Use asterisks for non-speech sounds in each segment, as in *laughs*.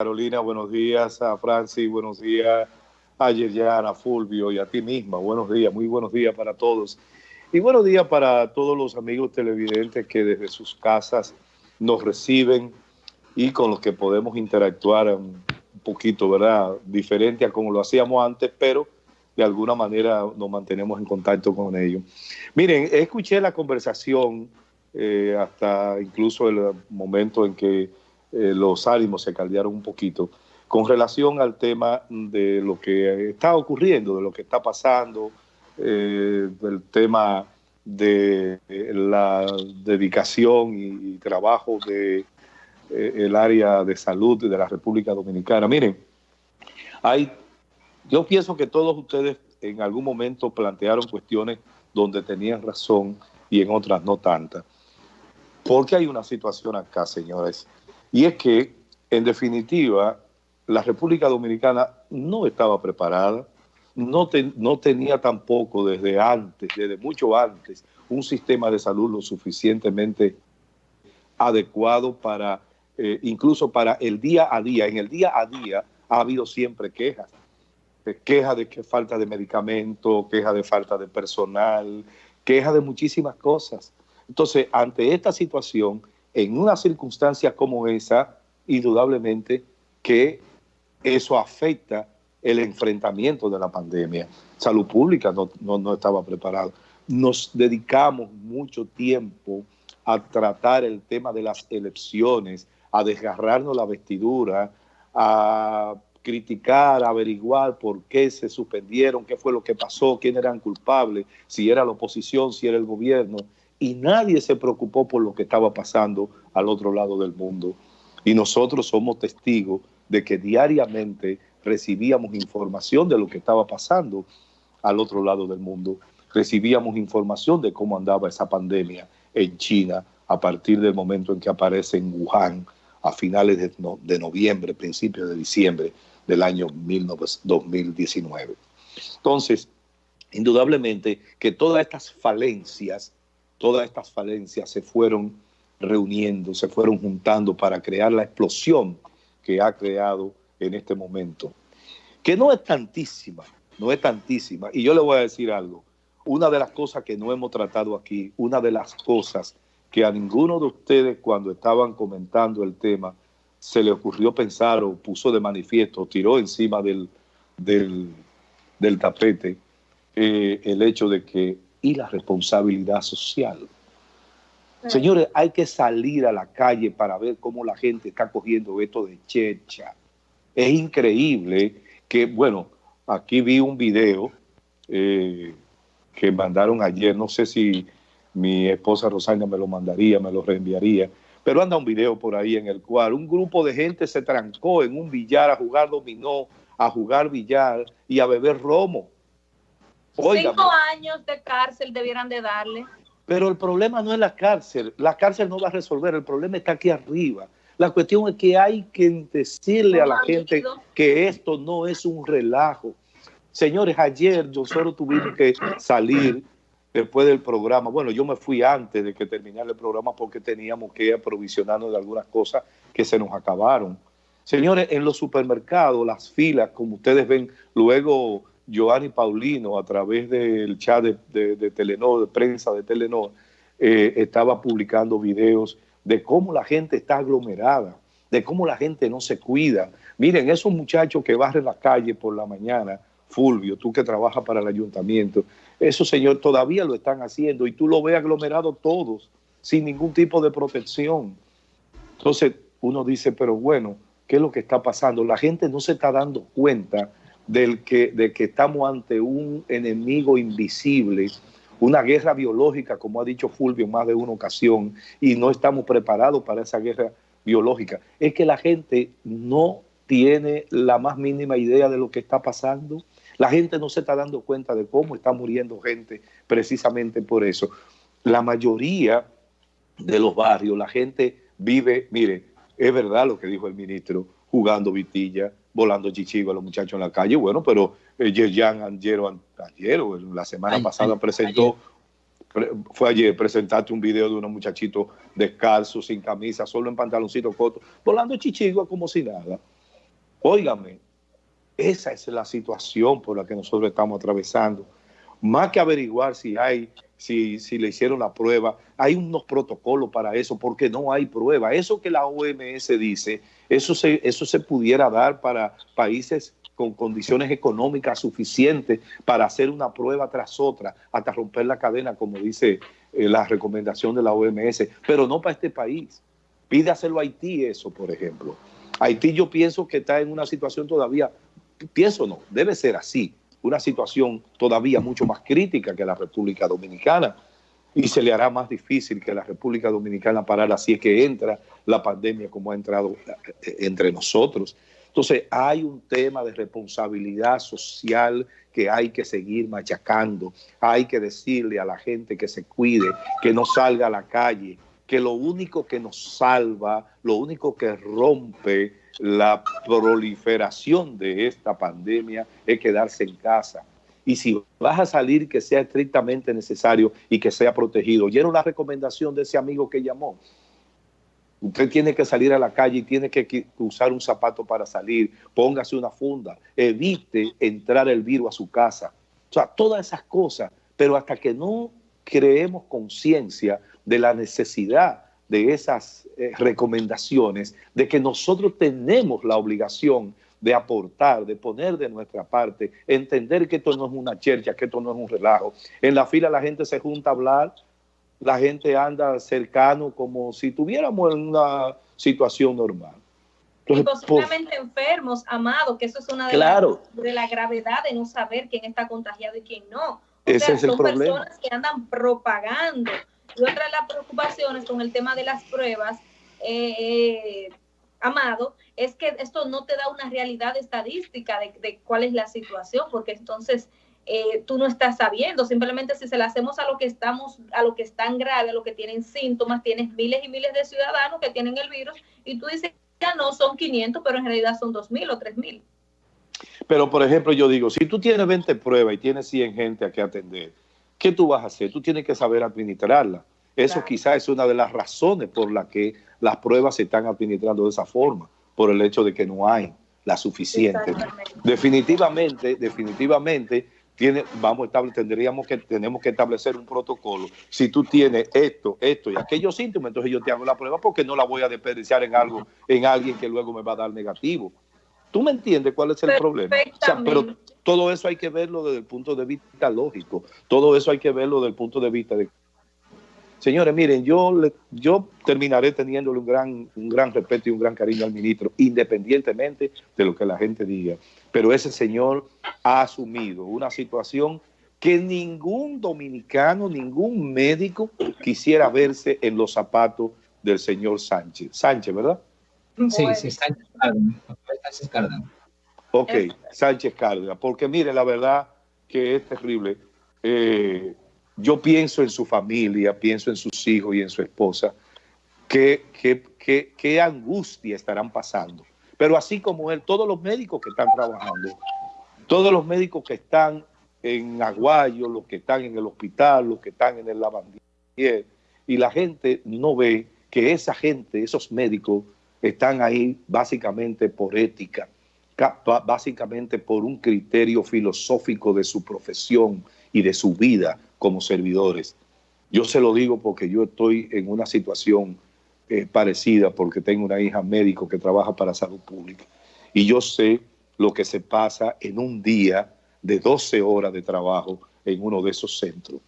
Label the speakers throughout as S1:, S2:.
S1: Carolina, buenos días a Francis, buenos días a Yeriana, Fulvio y a ti misma. Buenos días, muy buenos días para todos. Y buenos días para todos los amigos televidentes que desde sus casas nos reciben y con los que podemos interactuar un poquito, ¿verdad? Diferente a como lo hacíamos antes, pero de alguna manera nos mantenemos en contacto con ellos. Miren, escuché la conversación eh, hasta incluso el momento en que eh, los ánimos se caldearon un poquito con relación al tema de lo que está ocurriendo, de lo que está pasando, eh, del tema de la dedicación y, trabajo de el área de salud de la República Dominicana. Miren, hay, yo pienso que todos ustedes en algún momento plantearon cuestiones donde tenían razón y en otras no tantas. Porque hay una situación acá, señores, y es que, en definitiva, la República Dominicana no estaba preparada, no, tenía tampoco desde antes, desde mucho antes, un sistema de salud lo suficientemente adecuado para, eh, incluso para el día a día. En el día a día ha habido siempre quejas, quejas de que falta de medicamento, quejas de falta de personal, quejas de muchísimas cosas. Entonces, ante esta situación, en una circunstancia como esa, indudablemente que eso afecta el enfrentamiento de la pandemia. Salud pública no, no, estaba preparada. Nos dedicamos mucho tiempo a tratar el tema de las elecciones, a desgarrarnos la vestidura, a criticar, averiguar por qué se suspendieron, qué fue lo que pasó, quién eran culpables, si era la oposición, si era el gobierno y nadie se preocupó por lo que estaba pasando al otro lado del mundo. Y nosotros somos testigos de que diariamente recibíamos información de lo que estaba pasando al otro lado del mundo. Recibíamos información de cómo andaba esa pandemia en China a partir del momento en que aparece en Wuhan a finales de, noviembre, principios de diciembre del año 2019. Entonces, indudablemente que todas estas falencias todas estas falencias se fueron reuniendo, se fueron juntando para crear la explosión que ha creado en este momento, que no es tantísima, no es tantísima. Y yo le voy a decir algo, una de las cosas que no hemos tratado aquí, una de las cosas que a ninguno de ustedes cuando estaban comentando el tema se le ocurrió pensar o puso de manifiesto, tiró encima del, del, tapete eh, el hecho de que y la responsabilidad social. Señores, hay que salir a la calle para ver cómo la gente está cogiendo esto de checha. Es increíble que, bueno, aquí vi un video eh, que mandaron ayer, no sé si mi esposa Rosana me lo mandaría, me lo reenviaría, pero anda un video por ahí en el cual un grupo de gente se trancó en un billar a jugar dominó, a jugar billar y a beber romo.
S2: Cinco años de cárcel debieran de darle.
S1: Pero el problema no es la cárcel. La cárcel no va a resolver. El problema está aquí arriba. La cuestión es que hay que decirle a la gente que esto no es un relajo. Señores, ayer nosotros tuvimos que salir después del programa. Bueno, yo me fui antes de que terminara el programa porque teníamos que aprovisionarnos de algunas cosas que se nos acabaron. Señores, en los supermercados, las filas, como ustedes ven, luego Giovanni Paulino, a través del chat de, de, Telenor, de prensa de Telenor, eh, estaba publicando videos de cómo la gente está aglomerada, de cómo la gente no se cuida. Miren, esos muchachos que barren la calle por la mañana, Fulvio, tú que trabajas para el ayuntamiento, esos señores todavía lo están haciendo y tú lo ves aglomerado todos, sin ningún tipo de protección. Entonces uno dice, pero bueno, ¿qué es lo que está pasando? La gente no se está dando cuenta del que, de que estamos ante un enemigo invisible, una guerra biológica, como ha dicho Fulvio en más de una ocasión, y no estamos preparados para esa guerra biológica. Es que la gente no tiene la más mínima idea de lo que está pasando. La gente no se está dando cuenta de cómo está muriendo gente precisamente por eso. La mayoría de los barrios, la gente vive, mire, es verdad lo que dijo el ministro, jugando vitilla, volando chichigo a los muchachos en la calle. Bueno, pero eh, Yerjan ayer, ayer la semana pasada presentó, fue ayer, presentaste un video de unos muchachitos descalzos, sin camisa, solo en pantaloncito corto, volando chichigua como si nada. Óigame, esa es la situación por la que nosotros estamos atravesando. Más que averiguar si hay, si, si le hicieron la prueba, hay unos protocolos para eso, porque no hay prueba. Eso que la OMS dice, eso se, eso se pudiera dar para países con condiciones económicas suficientes para hacer una prueba tras otra, hasta romper la cadena, como dice eh, la recomendación de la OMS, pero no para este país. Pide hacerlo a Haití eso, por ejemplo. Haití yo pienso que está en una situación todavía, pienso no, debe ser así, una situación todavía mucho más crítica que la República Dominicana y se le hará más difícil que la República Dominicana parar así es que entra la pandemia como ha entrado eh, entre nosotros. Entonces hay un tema de responsabilidad social que hay que seguir machacando. Hay que decirle a la gente que se cuide, que no salga a la calle, que lo único que nos salva, lo único que rompe la proliferación de esta pandemia es quedarse en casa. Y si vas a salir, que sea estrictamente necesario y que sea protegido. Oyeron la recomendación de ese amigo que llamó. Usted tiene que salir a la calle y tiene que usar un zapato para salir. Póngase una funda. Evite entrar el virus a su casa. O sea, todas esas cosas. Pero hasta que no creemos conciencia de la necesidad de esas eh, recomendaciones, de que nosotros tenemos la obligación de aportar, de poner de nuestra parte, entender que esto no es una chercha, que esto no es un relajo. En la fila la gente se junta a hablar, la gente anda cercano como si tuviéramos una situación normal.
S2: y posiblemente enfermos, amados, que eso es una de, las de la gravedad de no saber quién está contagiado y quién no.
S1: Ese es el son
S2: personas que andan propagando. Y otra de las preocupaciones con el tema de las pruebas, eh, Amado, es que esto no te da una realidad estadística de, de cuál es la situación, porque entonces eh, tú no estás sabiendo. Simplemente si se la hacemos a lo que estamos, a lo que están grave, a lo que tienen síntomas, tienes miles y miles de ciudadanos que tienen el virus y tú dices, ya no son 500, pero en realidad son 2.000 o 3.000.
S1: Pero, por ejemplo, yo digo, si tú tienes 20 pruebas y tienes 100 gente a que atender, ¿qué tú vas a hacer? Tú tienes que saber administrarla. Eso quizás es una de las razones por las que las pruebas se están administrando de esa forma, por el hecho de que no hay la suficiente. Definitivamente, definitivamente, vamos a tendríamos que, tenemos que establecer un protocolo. Si tú tienes esto, esto y aquellos síntomas, entonces yo te hago la prueba porque no la voy a desperdiciar en algo, en alguien que luego me va a dar negativo. ¿Tú me entiendes cuál es el problema? pero todo eso hay que verlo desde el punto de vista lógico. Todo eso hay que verlo desde el punto de vista de Señores, miren, yo, yo terminaré teniéndole un gran, un gran respeto y un gran cariño al ministro, independientemente de lo que la gente diga. Pero ese señor ha asumido una situación que ningún dominicano, ningún médico quisiera verse en los zapatos del señor Sánchez. Sánchez, ¿verdad?
S3: Sí, sí, Sánchez Cárdenas.
S1: Ok, Sánchez Cárdenas. Porque mire, la verdad que es terrible. Eh, yo pienso en su familia, pienso en sus hijos y en su esposa, qué, qué, angustia estarán pasando. Pero así como él, todos los médicos que están trabajando, todos los médicos que están en Aguayo, los que están en el hospital, los que están en el lavandier, y la gente no ve que esa gente, esos médicos, están ahí básicamente por ética, básicamente por un criterio filosófico de su profesión y de su vida, como servidores. Yo se lo digo porque yo estoy en una situación eh, parecida porque tengo una hija médico que trabaja para salud pública y yo sé lo que se pasa en un día de 12 horas de trabajo en uno de esos centros.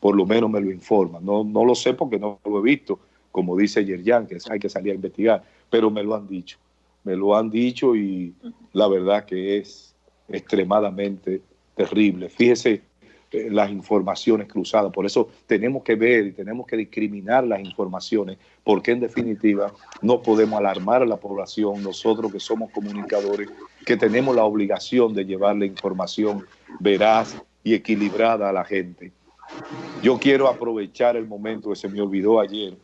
S1: Por lo menos me lo informan. No, no lo sé porque no lo he visto, como dice Yerjan, que hay que salir a investigar, pero me lo han dicho. Me lo han dicho y la verdad que es extremadamente terrible. Fíjese eh, las informaciones cruzadas. Por eso tenemos que ver y tenemos que discriminar las informaciones, porque en definitiva no podemos alarmar a la población, nosotros que somos comunicadores, que tenemos la obligación de llevarle información veraz y equilibrada a la gente. Yo quiero aprovechar el momento que se me olvidó ayer,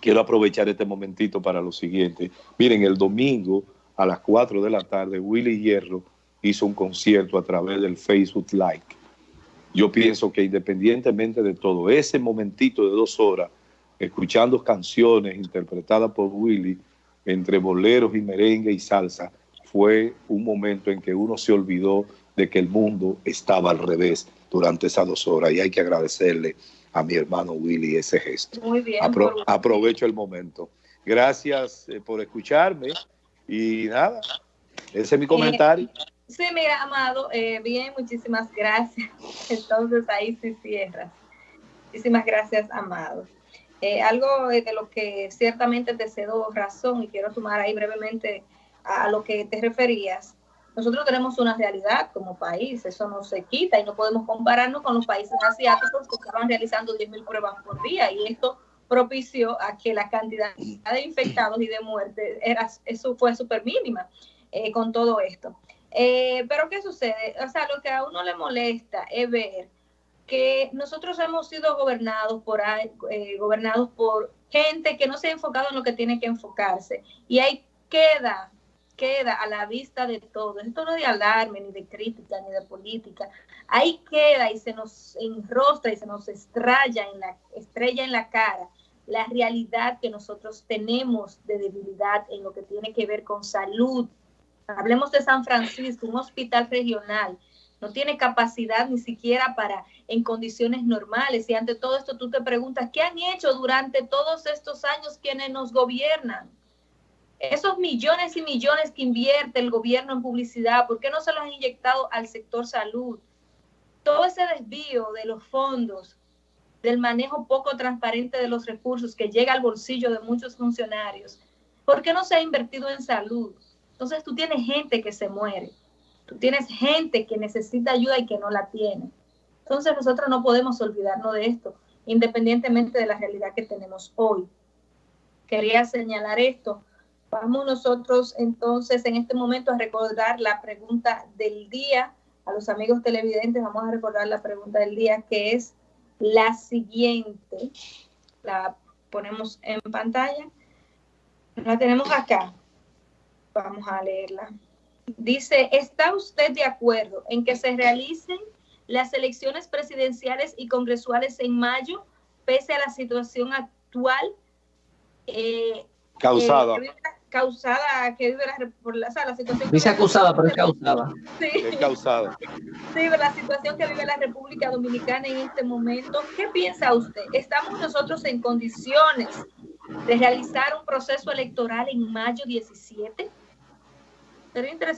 S1: quiero aprovechar este momentito para lo siguiente. Miren, el domingo a las 4 de la tarde, Willy Hierro hizo un concierto a través del Facebook Live yo pienso que independientemente de todo, ese momentito de dos horas, escuchando canciones interpretadas por Willy, entre boleros y merengue y salsa, fue un momento en que uno se olvidó de que el mundo estaba al revés durante esas dos horas y hay que agradecerle a mi hermano Willy ese gesto.
S2: Muy bien.
S1: aprovecho el momento. Gracias eh, por escucharme y nada, ese es mi comentario.
S2: sí, mira, Amado, eh, bien, muchísimas gracias. *laughs* Entonces ahí sí cierras. Muchísimas gracias, Amado. Eh, algo de lo que ciertamente te cedo razón y quiero tomar ahí brevemente a lo que te referías. Nosotros tenemos una realidad como país, eso no se quita y no podemos compararnos con los países asiáticos que estaban realizando 10.000 pruebas por día y esto propició a que la cantidad de infectados y de muertes era, eso fue súper mínima eh, con todo esto. Eh, pero ¿qué sucede? O sea, lo que a uno le molesta es ver que nosotros hemos sido gobernados por, eh, gobernados por gente que no se ha enfocado en lo que tiene que enfocarse. Y ahí queda, queda a la vista de todos. Esto no es de alarme, ni de crítica, ni de política. Ahí queda y se nos enrostra y se nos estrella en la, estrella en la cara la realidad que nosotros tenemos de debilidad en lo que tiene que ver con salud. Hablemos de San Francisco, un hospital regional, no tiene capacidad ni siquiera para en condiciones normales. Y ante todo esto tú te preguntas, ¿qué han hecho durante todos estos años quienes nos gobiernan? Esos millones y millones que invierte el gobierno en publicidad, ¿por qué no se los han inyectado al sector salud? Todo ese desvío de los fondos del manejo poco transparente de los recursos que llega al bolsillo de muchos funcionarios. ¿Por qué no se ha invertido en salud? Entonces tú tienes gente que se muere, tú tienes gente que necesita ayuda y que no la tiene. Entonces nosotros no podemos olvidarnos de esto, independientemente de la realidad que tenemos hoy. Quería señalar esto. Vamos nosotros entonces en este momento a recordar la pregunta del día. A los amigos televidentes vamos a recordar la pregunta del día que es la siguiente, la ponemos en pantalla. La tenemos acá. Vamos a leerla. Dice, ¿está usted de acuerdo en que se realicen las elecciones presidenciales y congresuales en mayo, pese a la situación actual?
S1: Eh, causada.
S2: Eh, causada que vive la, por la, la situación
S3: dice acusada pero es causada
S2: sí.
S1: es causada
S2: sí la situación que vive la República Dominicana en este momento ¿qué piensa usted? ¿estamos nosotros en condiciones de realizar un proceso electoral en mayo 17? sería interesante